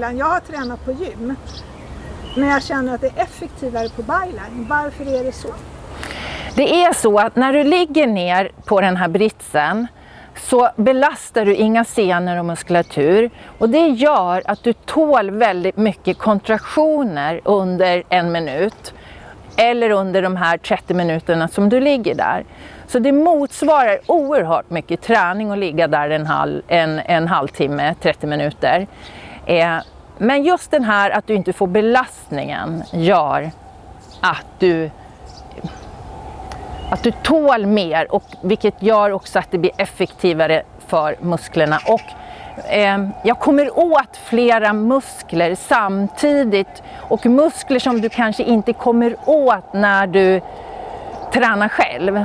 Jag har tränat på gym, men jag känner att det är effektivare på byline. Varför är det så? Det är så att när du ligger ner på den här britsen så belastar du inga senor och muskulatur och det gör att du tål väldigt mycket kontraktioner under en minut eller under de här 30 minuterna som du ligger där. Så det motsvarar oerhört mycket träning att ligga där en, halv, en, en halvtimme, 30 minuter. Eh, men just den här att du inte får belastningen gör att du att du tål mer och vilket gör också att det blir effektivare för musklerna. Och, eh, jag kommer åt flera muskler samtidigt och muskler som du kanske inte kommer åt när du tränar själv.